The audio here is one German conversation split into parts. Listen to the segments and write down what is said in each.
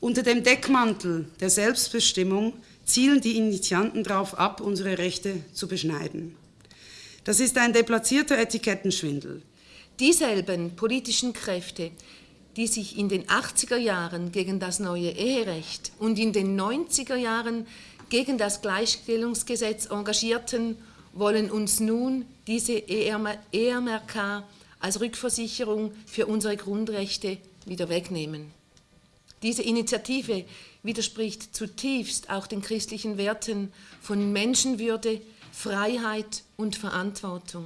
Unter dem Deckmantel der Selbstbestimmung zielen die Initianten darauf ab, unsere Rechte zu beschneiden. Das ist ein deplatzierter Etikettenschwindel. Dieselben politischen Kräfte, die sich in den 80er Jahren gegen das neue Eherecht und in den 90er Jahren gegen das Gleichstellungsgesetz engagierten, wollen uns nun diese EMRK als Rückversicherung für unsere Grundrechte wieder wegnehmen. Diese Initiative widerspricht zutiefst auch den christlichen Werten von Menschenwürde, Freiheit und Verantwortung.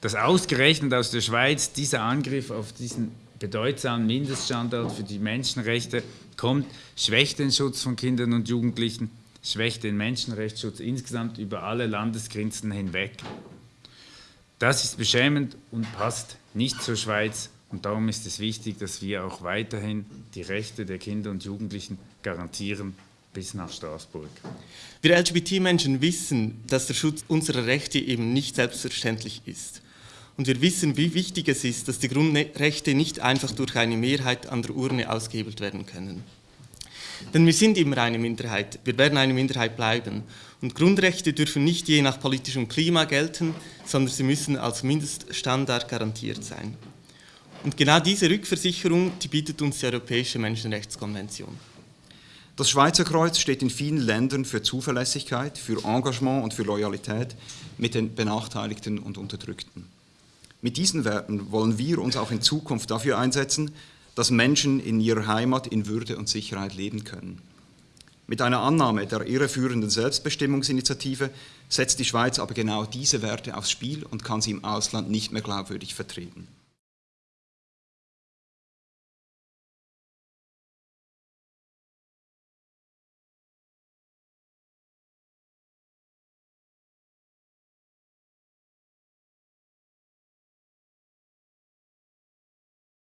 Dass ausgerechnet aus der Schweiz dieser Angriff auf diesen bedeutsamen Mindeststandard für die Menschenrechte kommt, schwächt den Schutz von Kindern und Jugendlichen, schwächt den Menschenrechtsschutz insgesamt über alle Landesgrenzen hinweg. Das ist beschämend und passt nicht zur Schweiz und darum ist es wichtig, dass wir auch weiterhin die Rechte der Kinder und Jugendlichen garantieren bis nach Straßburg. Wir LGBT-Menschen wissen, dass der Schutz unserer Rechte eben nicht selbstverständlich ist. Und wir wissen, wie wichtig es ist, dass die Grundrechte nicht einfach durch eine Mehrheit an der Urne ausgehebelt werden können. Denn wir sind immer eine Minderheit, wir werden eine Minderheit bleiben. Und Grundrechte dürfen nicht je nach politischem Klima gelten, sondern sie müssen als Mindeststandard garantiert sein. Und genau diese Rückversicherung, die bietet uns die Europäische Menschenrechtskonvention. Das Schweizer Kreuz steht in vielen Ländern für Zuverlässigkeit, für Engagement und für Loyalität mit den Benachteiligten und Unterdrückten. Mit diesen Werten wollen wir uns auch in Zukunft dafür einsetzen, dass Menschen in ihrer Heimat in Würde und Sicherheit leben können. Mit einer Annahme der irreführenden Selbstbestimmungsinitiative setzt die Schweiz aber genau diese Werte aufs Spiel und kann sie im Ausland nicht mehr glaubwürdig vertreten.